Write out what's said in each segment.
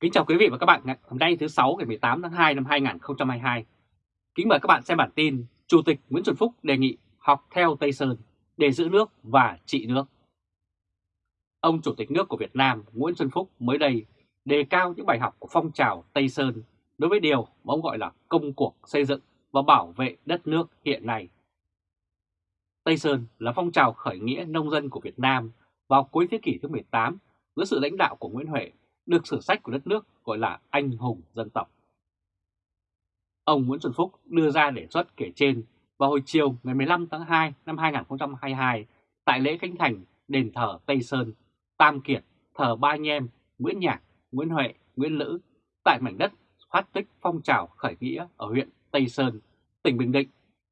Kính chào quý vị và các bạn ngày hôm nay thứ 6 ngày 18 tháng 2 năm 2022. Kính mời các bạn xem bản tin Chủ tịch Nguyễn Xuân Phúc đề nghị học theo Tây Sơn để giữ nước và trị nước. Ông Chủ tịch nước của Việt Nam Nguyễn Xuân Phúc mới đây đề cao những bài học của phong trào Tây Sơn đối với điều mà ông gọi là công cuộc xây dựng và bảo vệ đất nước hiện nay. Tây Sơn là phong trào khởi nghĩa nông dân của Việt Nam vào cuối thế kỷ thứ 18 dưới sự lãnh đạo của Nguyễn Huệ được sử sách của đất nước gọi là anh hùng dân tộc. Ông Nguyễn Xuân Phúc đưa ra đề xuất kể trên vào hồi chiều ngày 15 tháng 2 năm 2022 tại lễ khánh thành đền thờ Tây Sơn, Tam Kiệt, thờ Ba Anh Em, Nguyễn Nhạc, Nguyễn Huệ, Nguyễn Lữ tại mảnh đất phát tích phong trào khởi nghĩa ở huyện Tây Sơn, tỉnh Bình Định,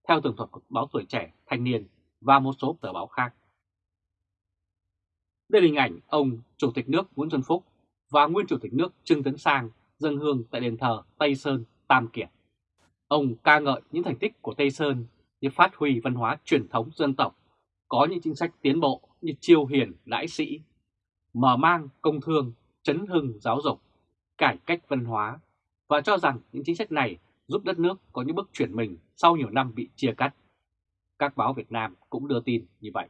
theo tường thuật của báo Tuổi Trẻ, Thanh Niên và một số tờ báo khác. Đây là hình ảnh ông Chủ tịch nước Nguyễn Xuân Phúc và nguyên Chủ tịch nước Trương Tấn Sang dân hương tại đền thờ Tây Sơn, Tam Kiệt. Ông ca ngợi những thành tích của Tây Sơn như phát huy văn hóa truyền thống dân tộc, có những chính sách tiến bộ như chiêu hiền đãi sĩ, mở mang công thương, chấn hưng giáo dục, cải cách văn hóa và cho rằng những chính sách này giúp đất nước có những bước chuyển mình sau nhiều năm bị chia cắt. Các báo Việt Nam cũng đưa tin như vậy.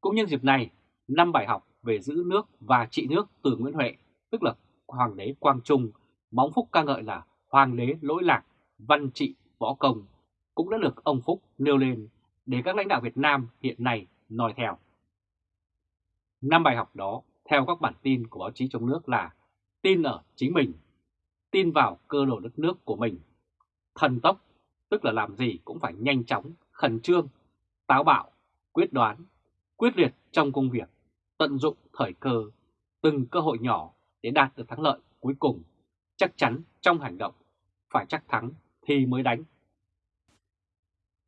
Cũng nhân dịp này, năm bài học về giữ nước và trị nước từ Nguyễn Huệ, tức là Hoàng đế Quang Trung, bóng Phúc ca ngợi là Hoàng đế lỗi lạc, văn trị, võ công, cũng đã được ông Phúc nêu lên để các lãnh đạo Việt Nam hiện nay nói theo. Năm bài học đó, theo các bản tin của báo chí trong nước là tin ở chính mình, tin vào cơ đồ đất nước của mình, thần tốc, tức là làm gì cũng phải nhanh chóng, khẩn trương, táo bạo, quyết đoán, quyết liệt trong công việc, tận dụng thời cơ, từng cơ hội nhỏ để đạt được thắng lợi cuối cùng, chắc chắn trong hành động, phải chắc thắng thì mới đánh.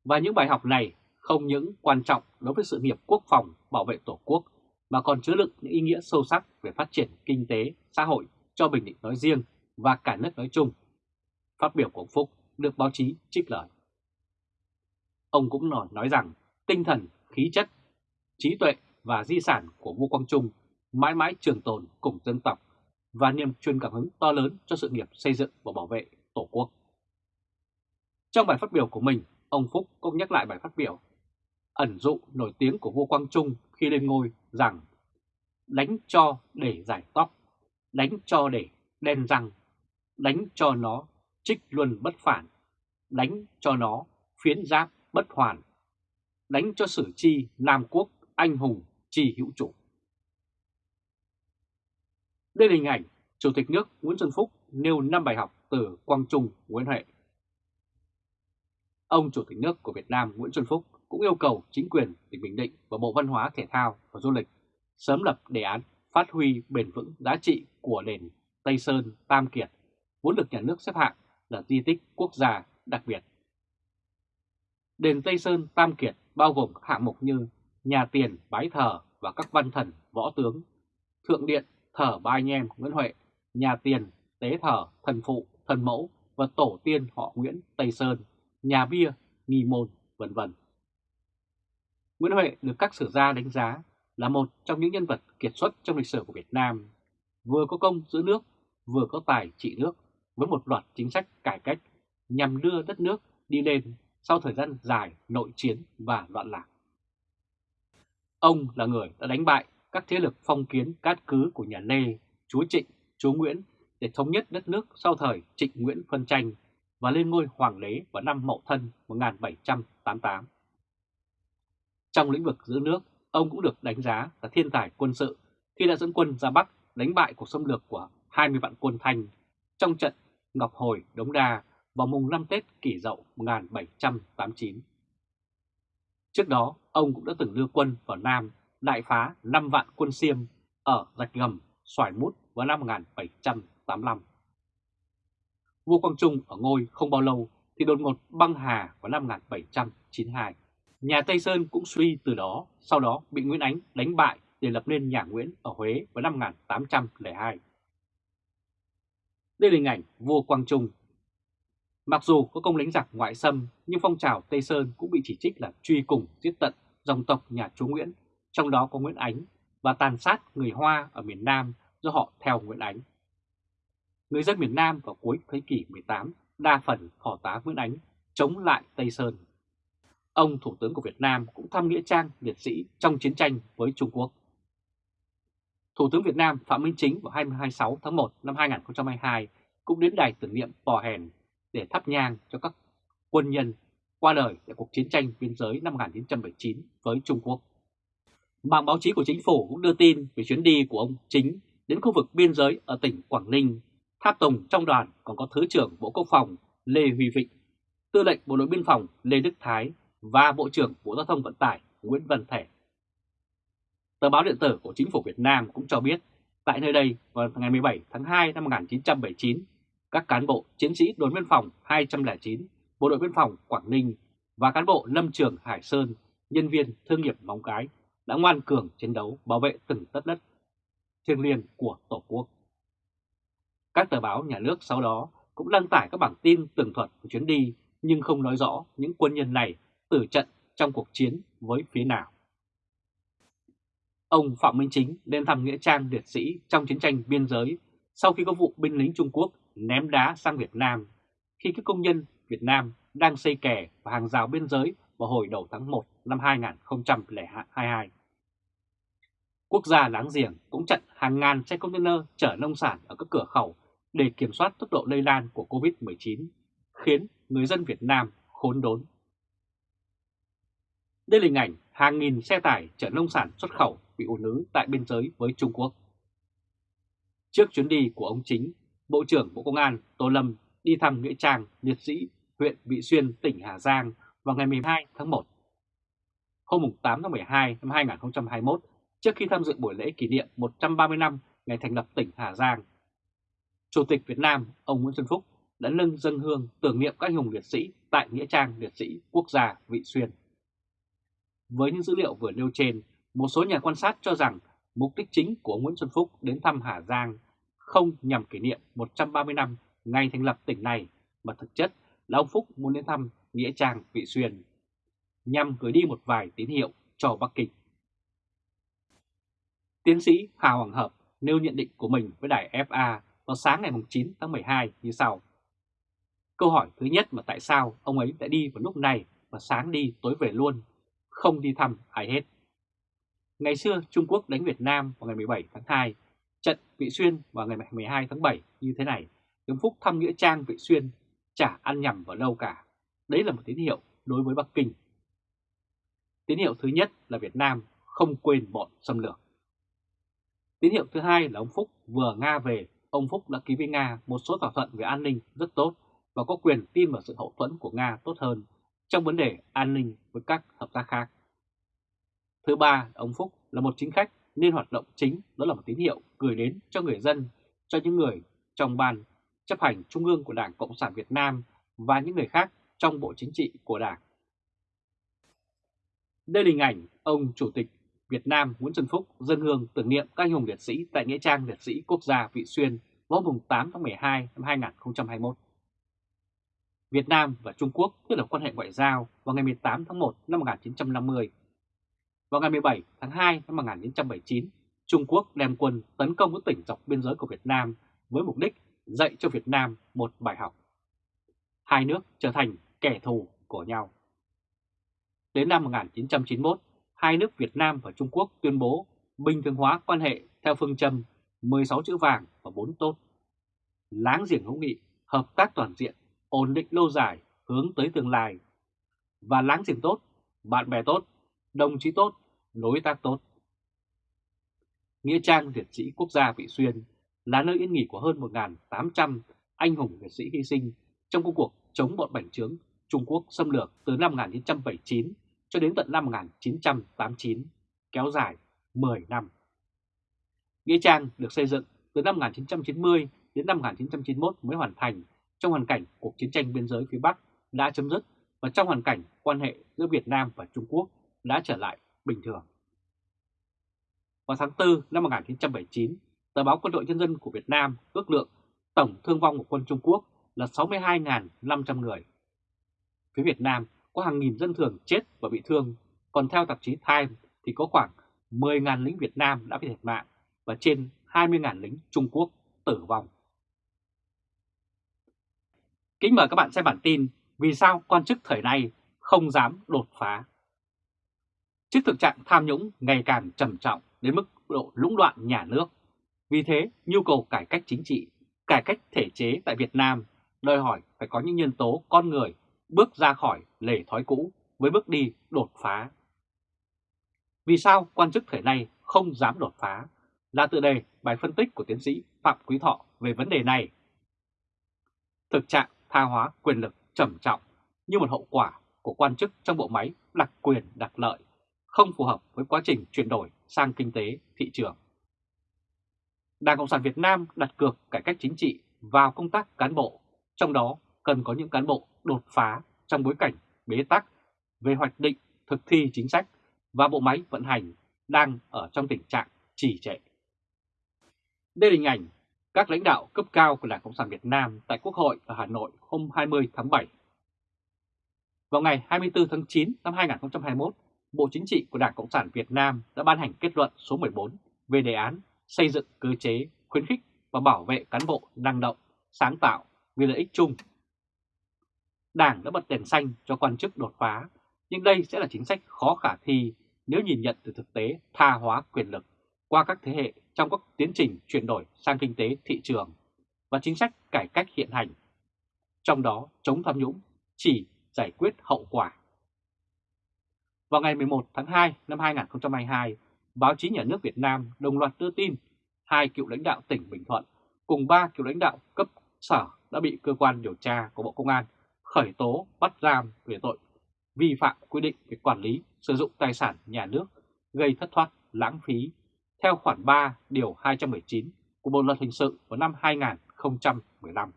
Và những bài học này không những quan trọng đối với sự nghiệp quốc phòng bảo vệ Tổ quốc mà còn chứa đựng những ý nghĩa sâu sắc về phát triển kinh tế, xã hội cho Bình Định nói riêng và cả nước nói chung. Phát biểu của ông Phúc được báo chí trích lời. Ông cũng nói, nói rằng tinh thần, khí chất, trí tuệ và di sản của Ngô Quang Trung mãi mãi trường tồn cùng dân tộc và niềm truyền cảm hứng to lớn cho sự nghiệp xây dựng và bảo vệ Tổ quốc. Trong bài phát biểu của mình, ông Phúc cũng nhắc lại bài phát biểu ẩn dụ nổi tiếng của Ngô Quang Trung khi lên ngôi rằng đánh cho để giải tóc, đánh cho để đen răng, đánh cho nó trích luân bất phản, đánh cho nó phiến giáp bất hoàn, đánh cho sử chi Nam Quốc anh hùng chi hữu chủ. Đây là hình ảnh Chủ tịch nước Nguyễn Xuân Phúc nêu 5 bài học từ Quang Trung Nguyễn Huệ. Ông Chủ tịch nước của Việt Nam Nguyễn Xuân Phúc cũng yêu cầu chính quyền tỉnh Bình Định và Bộ Văn hóa Thể thao và Du lịch sớm lập đề án phát huy bền vững giá trị của đền Tây Sơn Tam Kiệt, vốn được nhà nước xếp hạng là di tích quốc gia đặc biệt. Đền Tây Sơn Tam Kiệt bao gồm các hạng mục như nhà tiền bái thờ và các văn thần võ tướng, thượng điện thờ ba anh em Nguyễn Huệ, nhà tiền tế thờ thần phụ, thần mẫu và tổ tiên họ Nguyễn Tây Sơn, nhà bia, nghi môn, vân vân. Nguyễn Huệ được các sử gia đánh giá là một trong những nhân vật kiệt xuất trong lịch sử của Việt Nam, vừa có công giữ nước, vừa có tài trị nước với một loạt chính sách cải cách nhằm đưa đất nước đi lên sau thời gian dài nội chiến và loạn lạc. Ông là người đã đánh bại các thế lực phong kiến cát cứ của nhà Lê, chúa Trịnh, chúa Nguyễn để thống nhất đất nước sau thời Trịnh Nguyễn phân tranh và lên ngôi hoàng đế vào năm Mậu Thân 1788. Trong lĩnh vực giữ nước, ông cũng được đánh giá là thiên tài quân sự khi đã dẫn quân ra Bắc đánh bại cuộc xâm lược của 20 vạn quân Thanh trong trận Ngọc Hồi Đống Đa vào mùng 5 Tết kỷ dậu 1789. Trước đó, ông cũng đã từng đưa quân vào Nam đại phá 5 vạn quân Xiêm ở Rạch Gầm, Xoài Mút vào năm 1785. Vua Quang Trung ở ngôi không bao lâu thì đột ngột băng hà vào năm 1792. Nhà Tây Sơn cũng suy từ đó, sau đó bị Nguyễn Ánh đánh bại để lập nên nhà Nguyễn ở Huế vào năm 1802. Đây là hình ảnh vua Quang Trung. Mặc dù có công đánh giặc ngoại xâm, nhưng phong trào Tây Sơn cũng bị chỉ trích là truy cùng giết tận dòng tộc nhà chúa Nguyễn, trong đó có Nguyễn Ánh, và tàn sát người Hoa ở miền Nam do họ theo Nguyễn Ánh. người dân miền Nam vào cuối thế kỷ 18 đa phần phò tá Nguyễn Ánh chống lại Tây Sơn. Ông Thủ tướng của Việt Nam cũng thăm Nghĩa Trang liệt sĩ trong chiến tranh với Trung Quốc. Thủ tướng Việt Nam Phạm Minh Chính vào 26 tháng 1 năm 2022 cũng đến đài tưởng niệm Pò Hèn để thắp nhang cho các quân nhân qua đời tại cuộc chiến tranh biên giới năm 1979 với Trung Quốc. Mạng báo chí của chính phủ cũng đưa tin về chuyến đi của ông Chính đến khu vực biên giới ở tỉnh Quảng Ninh. Tháp tùng trong đoàn còn có Thứ trưởng Bộ Quốc phòng Lê Huy Vịnh, Tư lệnh Bộ đội Biên phòng Lê Đức Thái và Bộ trưởng Bộ Giao thông Vận tải Nguyễn Văn Thể. Tờ báo điện tử của chính phủ Việt Nam cũng cho biết tại nơi đây vào ngày 17 tháng 2 năm 1979, các cán bộ chiến sĩ đồn biên phòng 209, Bộ đội biên phòng Quảng Ninh và cán bộ lâm trường Hải Sơn, nhân viên thương nghiệp Móng Cái đã ngoan cường chiến đấu bảo vệ từng tất đất thiêng liêng của Tổ quốc. Các tờ báo nhà nước sau đó cũng đăng tải các bản tin tường thuật của chuyến đi nhưng không nói rõ những quân nhân này tử trận trong cuộc chiến với phía nào. Ông Phạm Minh Chính lên thăm Nghĩa trang liệt sĩ trong chiến tranh biên giới sau khi có vụ binh lính Trung Quốc ném đá sang Việt Nam khi các công nhân Việt Nam đang xây kè và hàng rào biên giới vào hồi đầu tháng 1 năm 2022. Quốc gia láng giềng cũng chặn hàng ngàn xe container chở nông sản ở các cửa khẩu để kiểm soát tốc độ lây lan của COVID-19, khiến người dân Việt Nam khốn đốn. Đây là hình ảnh hàng nghìn xe tải chở nông sản xuất khẩu bị ùn ứ tại biên giới với Trung Quốc. Trước chuyến đi của ông Chính, Bộ trưởng Bộ Công an Tô Lâm đi thăm Nghĩa trang liệt sĩ huyện Vị Xuyên, tỉnh Hà Giang vào ngày 12 tháng 1. Hôm 8 tháng 12 năm 2021, trước khi tham dự buổi lễ kỷ niệm 130 năm ngày thành lập tỉnh Hà Giang, Chủ tịch Việt Nam ông Nguyễn Xuân Phúc đã nâng dân hương tưởng niệm các hùng liệt sĩ tại Nghĩa trang liệt sĩ quốc gia Vị Xuyên. Với những dữ liệu vừa nêu trên, một số nhà quan sát cho rằng mục đích chính của ông Nguyễn Xuân Phúc đến thăm Hà Giang không nhằm kỷ niệm 130 năm ngày thành lập tỉnh này, mà thực chất là ông Phúc muốn đến thăm Nghĩa Trang Vị Xuyên, nhằm gửi đi một vài tín hiệu cho Bắc Kinh. Tiến sĩ Hà Hoàng Hợp nêu nhận định của mình với đài FA vào sáng ngày 9 tháng 12 như sau. Câu hỏi thứ nhất là tại sao ông ấy đã đi vào lúc này và sáng đi tối về luôn, không đi thăm ai hết. Ngày xưa Trung Quốc đánh Việt Nam vào ngày 17 tháng 2, trận Vị Xuyên vào ngày 12 tháng 7 như thế này, Nguyễn Phúc thăm Nghĩa Trang Vị Xuyên chả ăn nhầm vào đâu cả. Đấy là một tín hiệu đối với Bắc Kinh. Tín hiệu thứ nhất là Việt Nam không quên bọn xâm lược. Tín hiệu thứ hai là ông Phúc vừa Nga về, ông Phúc đã ký với Nga một số thỏa thuận về an ninh rất tốt và có quyền tin vào sự hậu thuẫn của Nga tốt hơn trong vấn đề an ninh với các hợp tác khác. Thứ ba, ông Phúc là một chính khách nên hoạt động chính đó là một tín hiệu gửi đến cho người dân, cho những người trong ban chấp hành Trung ương của Đảng Cộng sản Việt Nam và những người khác trong Bộ Chính trị của Đảng. Đây là hình ảnh ông Chủ tịch Việt Nam Nguyễn Xuân Phúc dân hương tưởng niệm các anh hùng liệt sĩ tại Nghĩa trang liệt sĩ quốc gia Vị Xuyên vào mùng 8 tháng 12 năm 2021. Việt Nam và Trung Quốc thiết lập quan hệ ngoại giao vào ngày 18 tháng 1 năm 1950. Vào ngày 17 tháng 2 năm 1979, Trung Quốc đem quân tấn công các tỉnh dọc biên giới của Việt Nam với mục đích dạy cho Việt Nam một bài học. Hai nước trở thành kẻ thù của nhau. Đến năm 1991, hai nước Việt Nam và Trung Quốc tuyên bố bình thường hóa quan hệ theo phương châm 16 chữ vàng và 4 tốt. Láng giềng hữu nghị, hợp tác toàn diện, ổn định lâu dài, hướng tới tương lai. Và láng giềng tốt, bạn bè tốt, đồng chí tốt, đối tác tốt. Nghĩa trang liệt sĩ quốc gia Vị Xuyên là nơi yên nghỉ của hơn 1.800 anh hùng liệt sĩ hy sinh trong công cuộc chống bọn bành trướng Trung Quốc xâm lược từ năm 1979 cho đến tận năm 1989, kéo dài 10 năm. Nghĩa trang được xây dựng từ năm 1990 đến năm 1991 mới hoàn thành trong hoàn cảnh cuộc chiến tranh biên giới phía Bắc đã chấm dứt và trong hoàn cảnh quan hệ giữa Việt Nam và Trung Quốc đã trở lại bình thường. Vào tháng 4 năm 1979, tờ báo Quân đội Nhân dân của Việt Nam ước lượng tổng thương vong của quân Trung Quốc là 62.500 người. Phía Việt Nam có hàng nghìn dân thường chết và bị thương, còn theo tạp chí Time thì có khoảng 10.000 lính Việt Nam đã bị thiệt mạng và trên 20.000 lính Trung Quốc tử vong. Kính mời các bạn xem bản tin Vì sao quan chức thời nay không dám đột phá Trước thực trạng tham nhũng ngày càng trầm trọng đến mức độ lũng đoạn nhà nước Vì thế nhu cầu cải cách chính trị, cải cách thể chế tại Việt Nam đòi hỏi phải có những nhân tố con người bước ra khỏi lề thói cũ với bước đi đột phá. Vì sao quan chức thời nay không dám đột phá là tự đề bài phân tích của tiến sĩ Phạm Quý Thọ về vấn đề này. Thực trạng tha hóa quyền lực trầm trọng như một hậu quả của quan chức trong bộ máy đặc quyền đặc lợi, không phù hợp với quá trình chuyển đổi sang kinh tế thị trường. Đảng Cộng sản Việt Nam đặt cược cải cách chính trị vào công tác cán bộ, trong đó cần có những cán bộ đột phá trong bối cảnh bế tắc về hoạch định, thực thi chính sách và bộ máy vận hành đang ở trong tình trạng trì trệ. Đây là hình ảnh các lãnh đạo cấp cao của Đảng Cộng sản Việt Nam tại Quốc hội ở Hà Nội hôm 20 tháng 7. Vào ngày 24 tháng 9 năm 2021, Bộ Chính trị của Đảng Cộng sản Việt Nam đã ban hành kết luận số 14 về đề án xây dựng cơ chế khuyến khích và bảo vệ cán bộ năng động, sáng tạo vì lợi ích chung. Đảng đã bật đèn xanh cho quan chức đột phá, nhưng đây sẽ là chính sách khó khả thi nếu nhìn nhận từ thực tế tha hóa quyền lực qua các thế hệ trong các tiến trình chuyển đổi sang kinh tế thị trường và chính sách cải cách hiện hành. Trong đó chống tham nhũng chỉ giải quyết hậu quả. Vào ngày 11 tháng 2 năm 2022, báo chí nhà nước Việt Nam đồng loạt đưa tin hai cựu lãnh đạo tỉnh Bình Thuận cùng ba cựu lãnh đạo cấp sở đã bị cơ quan điều tra của Bộ Công an khởi tố bắt giam về tội vi phạm quy định về quản lý sử dụng tài sản nhà nước gây thất thoát lãng phí theo khoản 3 điều 219 của Bộ Luật Hình sự vào năm 2015.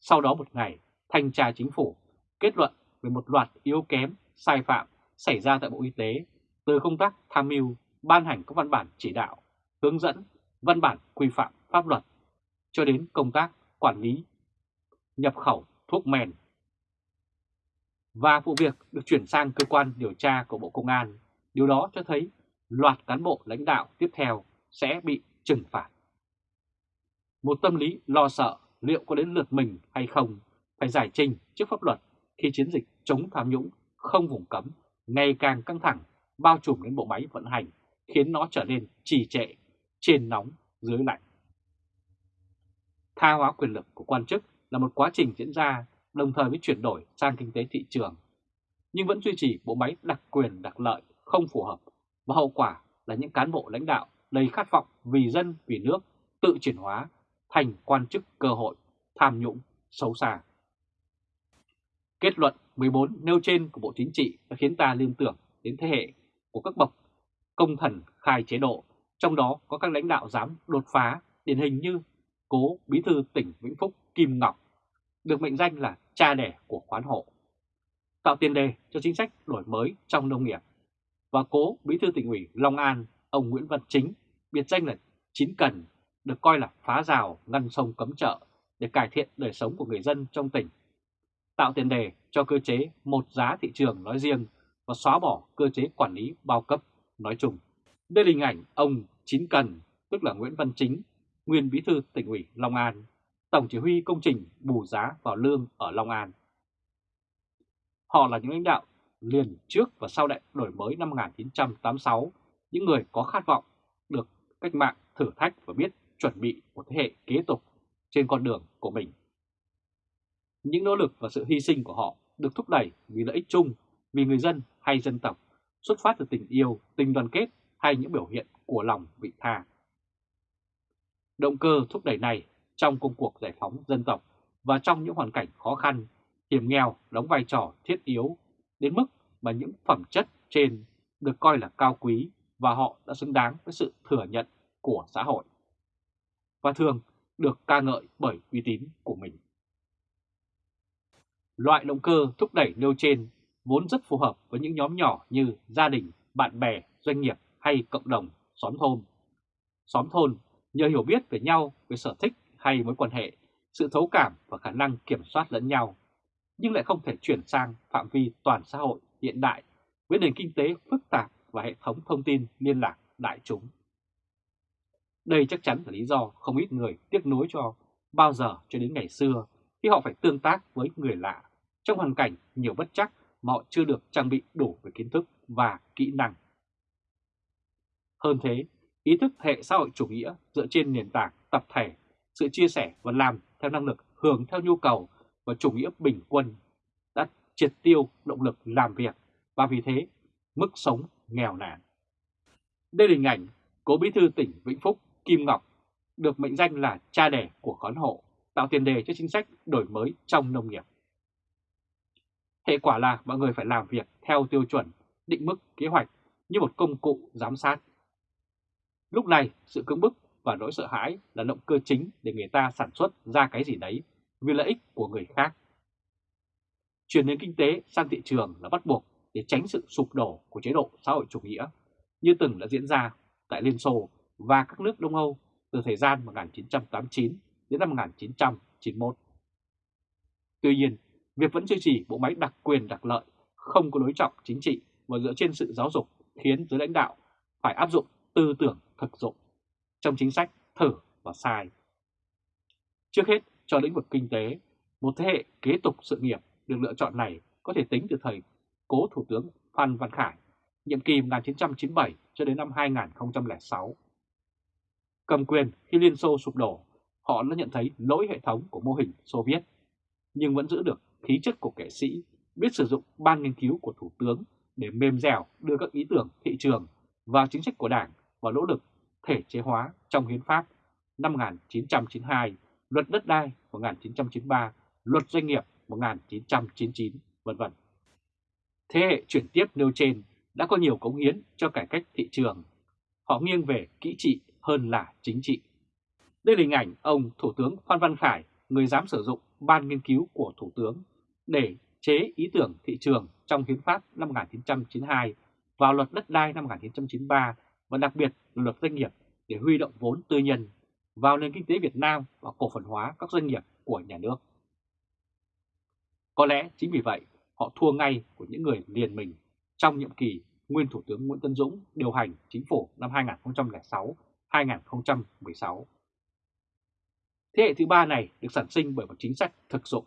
Sau đó một ngày, Thanh tra Chính phủ kết luận về một loạt yếu kém, sai phạm xảy ra tại Bộ Y tế từ công tác tham mưu, ban hành các văn bản chỉ đạo, hướng dẫn, văn bản quy phạm pháp luật cho đến công tác quản lý, nhập khẩu thuốc men. Và vụ việc được chuyển sang cơ quan điều tra của Bộ Công an, điều đó cho thấy loạt cán bộ lãnh đạo tiếp theo sẽ bị trừng phạt. Một tâm lý lo sợ liệu có đến lượt mình hay không phải giải trình trước pháp luật khi chiến dịch chống tham nhũng không vùng cấm ngày càng căng thẳng bao trùm đến bộ máy vận hành khiến nó trở nên trì trệ, trên nóng, dưới lạnh. Tha hóa quyền lực của quan chức là một quá trình diễn ra đồng thời với chuyển đổi sang kinh tế thị trường, nhưng vẫn duy trì bộ máy đặc quyền đặc lợi không phù hợp và hậu quả là những cán bộ lãnh đạo đầy khát vọng vì dân vì nước tự chuyển hóa thành quan chức cơ hội tham nhũng xấu xa. Kết luận 14 nêu trên của Bộ Chính trị đã khiến ta liên tưởng đến thế hệ của các bậc công thần khai chế độ, trong đó có các lãnh đạo dám đột phá, điển hình như cố bí thư tỉnh Vĩnh Phúc Kim Ngọc, được mệnh danh là cha đẻ của khoán hộ, tạo tiền đề cho chính sách đổi mới trong nông nghiệp. Và cố bí thư tỉnh ủy Long An, ông Nguyễn Văn Chính, biệt danh là Chín Cần, được coi là phá rào ngăn sông cấm chợ để cải thiện đời sống của người dân trong tỉnh, tạo tiền đề cho cơ chế một giá thị trường nói riêng và xóa bỏ cơ chế quản lý bao cấp nói chung. Đây là hình ảnh ông Chín Cần, tức là Nguyễn Văn Chính, nguyên bí thư tỉnh ủy Long An, tổng chỉ huy công trình bù giá vào lương ở Long An. Họ là những lãnh đạo liền trước và sau đại đổi mới năm 1986, những người có khát vọng được cách mạng thử thách và biết chuẩn bị một thế hệ kế tục trên con đường của mình. Những nỗ lực và sự hy sinh của họ được thúc đẩy vì lợi ích chung, vì người dân hay dân tộc, xuất phát từ tình yêu, tình đoàn kết hay những biểu hiện của lòng vị tha. Động cơ thúc đẩy này trong công cuộc giải phóng dân tộc và trong những hoàn cảnh khó khăn, hiểm nghèo đóng vai trò thiết yếu đến mức mà những phẩm chất trên được coi là cao quý và họ đã xứng đáng với sự thừa nhận của xã hội. Và thường được ca ngợi bởi uy tín của mình. Loại động cơ thúc đẩy nêu trên vốn rất phù hợp với những nhóm nhỏ như gia đình, bạn bè, doanh nghiệp hay cộng đồng, xóm thôn. Xóm thôn nhờ hiểu biết về nhau, về sở thích hay mối quan hệ, sự thấu cảm và khả năng kiểm soát lẫn nhau, nhưng lại không thể chuyển sang phạm vi toàn xã hội hiện đại với nền kinh tế phức tạp và hệ thống thông tin liên lạc đại chúng. Đây chắc chắn là lý do không ít người tiếc nuối cho bao giờ cho đến ngày xưa khi họ phải tương tác với người lạ trong hoàn cảnh nhiều bất chắc mà họ chưa được trang bị đủ về kiến thức và kỹ năng. Hơn thế, ý thức hệ xã hội chủ nghĩa dựa trên nền tảng tập thể, sự chia sẻ và làm theo năng lực hưởng theo nhu cầu và chủ nghĩa bình quân đã triệt tiêu động lực làm việc và vì thế mức sống nghèo nàn. Đây là hình ảnh cố bí thư tỉnh Vĩnh Phúc Kim Ngọc được mệnh danh là cha đẻ của khón hộ, tạo tiền đề cho chính sách đổi mới trong nông nghiệp. Hệ quả là mọi người phải làm việc theo tiêu chuẩn, định mức, kế hoạch như một công cụ giám sát. Lúc này, sự cưỡng bức và nỗi sợ hãi là động cơ chính để người ta sản xuất ra cái gì đấy vì lợi ích của người khác. Chuyển nền kinh tế sang thị trường là bắt buộc để tránh sự sụp đổ của chế độ xã hội chủ nghĩa như từng đã diễn ra tại Liên Xô và các nước Đông Âu từ thời gian 1989 đến năm 1991. Tuy nhiên, việc vẫn duy trì bộ máy đặc quyền đặc lợi không có đối trọng chính trị và dựa trên sự giáo dục khiến giới lãnh đạo phải áp dụng tư tưởng thực dụng trong chính sách thử và sai. Trước hết, cho lĩnh vực kinh tế, một thế hệ kế tục sự nghiệp được lựa chọn này có thể tính từ thời cố Thủ tướng Phan Văn Khải, nhiệm kỳ 1997 cho đến năm 2006. Cầm quyền khi Liên Xô sụp đổ, họ đã nhận thấy lỗi hệ thống của mô hình Xô Viết, nhưng vẫn giữ được khí chất của kẻ sĩ, biết sử dụng ban nghiên cứu của Thủ tướng để mềm dẻo đưa các ý tưởng thị trường và chính sách của Đảng vào nỗ lực thể chế hóa trong Hiến pháp năm 1992, Luật Đất đai 1993, Luật Doanh nghiệp 1999, vân vân. Thế hệ chuyển tiếp nêu trên đã có nhiều cống hiến cho cải cách thị trường. Họ nghiêng về kỹ trị hơn là chính trị. Đây là hình ảnh ông Thủ tướng Phan Văn Khải, người dám sử dụng ban nghiên cứu của Thủ tướng để chế ý tưởng thị trường trong Hiến pháp năm 1992 vào luật đất đai năm 1993 và đặc biệt là luật doanh nghiệp để huy động vốn tư nhân vào nền kinh tế Việt Nam và cổ phần hóa các doanh nghiệp của nhà nước. Có lẽ chính vì vậy họ thua ngay của những người liền mình trong nhiệm kỳ nguyên Thủ tướng Nguyễn Tân Dũng điều hành chính phủ năm 2006-2016. Thế hệ thứ ba này được sản sinh bởi một chính sách thực dụng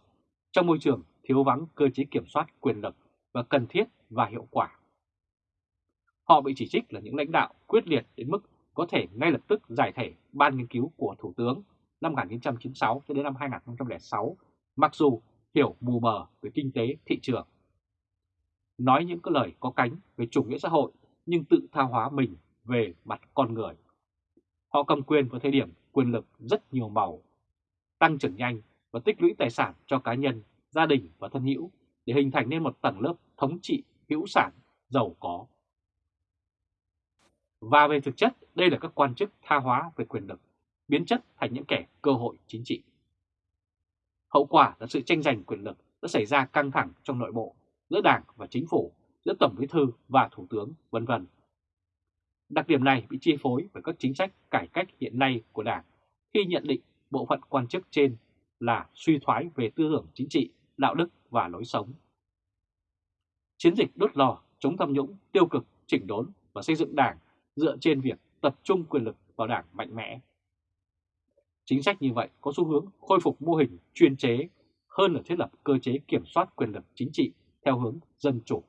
trong môi trường thiếu vắng cơ chế kiểm soát quyền lực và cần thiết và hiệu quả. Họ bị chỉ trích là những lãnh đạo quyết liệt đến mức có thể ngay lập tức giải thể ban nghiên cứu của Thủ tướng năm 1996 cho đến năm 2006, mặc dù hiểu mù mờ về kinh tế thị trường. Nói những cái lời có cánh về chủ nghĩa xã hội nhưng tự tha hóa mình về mặt con người. Họ cầm quyền vào thời điểm quyền lực rất nhiều màu, tăng trưởng nhanh và tích lũy tài sản cho cá nhân, gia đình và thân hữu để hình thành nên một tầng lớp thống trị hữu sản, giàu có. Và về thực chất, đây là các quan chức tha hóa về quyền lực, biến chất thành những kẻ cơ hội chính trị. Hậu quả là sự tranh giành quyền lực đã xảy ra căng thẳng trong nội bộ giữa Đảng và Chính phủ, giữa Tổng Bí thư và Thủ tướng, vân vân. Đặc điểm này bị chi phối bởi các chính sách cải cách hiện nay của Đảng khi nhận định bộ phận quan chức trên là suy thoái về tư tưởng chính trị, đạo đức và lối sống. Chiến dịch đốt lò chống tham nhũng, tiêu cực, chỉnh đốn và xây dựng Đảng dựa trên việc tập trung quyền lực vào Đảng mạnh mẽ. Chính sách như vậy có xu hướng khôi phục mô hình chuyên chế hơn là thiết lập cơ chế kiểm soát quyền lực chính trị theo hướng dân chủ.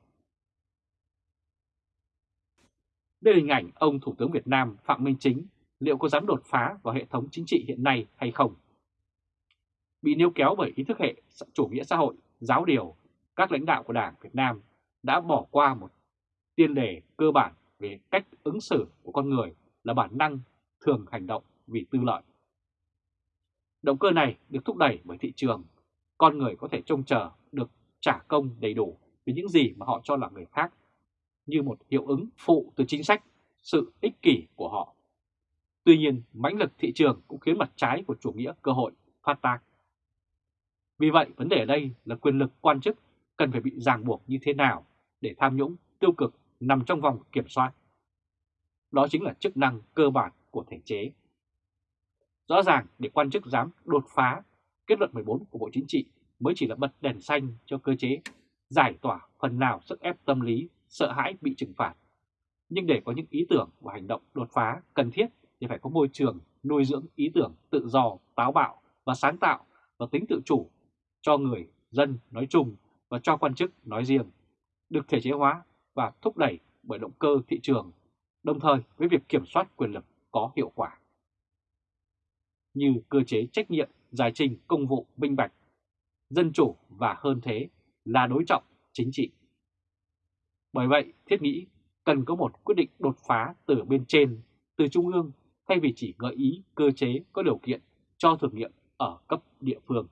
Đây là hình ảnh ông Thủ tướng Việt Nam Phạm Minh Chính liệu có dám đột phá vào hệ thống chính trị hiện nay hay không? Bị níu kéo bởi ý thức hệ chủ nghĩa xã hội, giáo điều, các lãnh đạo của Đảng Việt Nam đã bỏ qua một tiên đề cơ bản về cách ứng xử của con người là bản năng thường hành động vì tư lợi. Động cơ này được thúc đẩy bởi thị trường, con người có thể trông chờ được trả công đầy đủ vì những gì mà họ cho là người khác như một hiệu ứng phụ từ chính sách, sự ích kỷ của họ. Tuy nhiên, mãnh lực thị trường cũng khiến mặt trái của chủ nghĩa cơ hội phát tác. Vì vậy, vấn đề ở đây là quyền lực quan chức cần phải bị ràng buộc như thế nào để tham nhũng tiêu cực nằm trong vòng kiểm soát. Đó chính là chức năng cơ bản của thể chế. Rõ ràng để quan chức dám đột phá kết luận 14 của Bộ Chính trị mới chỉ là bật đèn xanh cho cơ chế giải tỏa phần nào sức ép tâm lý sợ hãi bị trừng phạt. Nhưng để có những ý tưởng và hành động đột phá cần thiết thì phải có môi trường nuôi dưỡng ý tưởng tự do, táo bạo và sáng tạo và tính tự chủ cho người dân nói chung và cho quan chức nói riêng, được thể chế hóa và thúc đẩy bởi động cơ thị trường, đồng thời với việc kiểm soát quyền lực có hiệu quả. Như cơ chế trách nhiệm, giải trình công vụ minh bạch, dân chủ và hơn thế là đối trọng chính trị. Bởi vậy, thiết nghĩ cần có một quyết định đột phá từ bên trên, từ Trung ương, thay vì chỉ gợi ý cơ chế, có điều kiện cho thử nghiệm ở cấp địa phương.